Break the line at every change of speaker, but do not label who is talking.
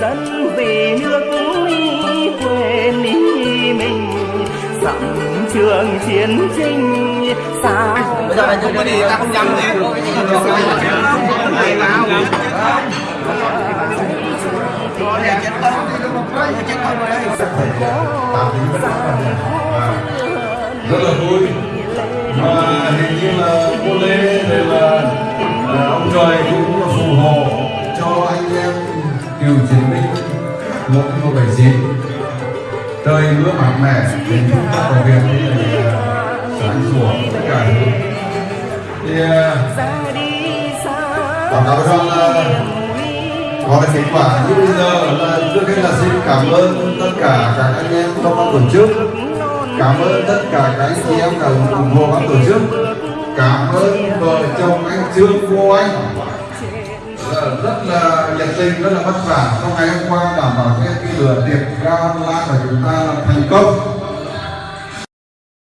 dân về nước quên đi mình. Dặm trường chiến tranh xa
bây giờ không có đi ta không dám gì
rất là vui. Mà hình như cựu chiến binh một một bảy chín trời mưa mát mẻ đến chúng ta có việc sáng sủa tất cả thì à, báo cáo rằng là có cái kết quả như bây giờ là trước hết là xin cảm ơn tất cả các anh em trong ban tổ chức. Cảm ơn tất cả các anh chị em đã ủng hộ ban tổ chức. Cảm ơn vợ chồng anh trương cô anh. Ờ, rất là nhiệt tình, rất là vất vả. Trong ngày hôm qua đảm bảo cái lừa lửa tiệc ga online của chúng ta là thành công.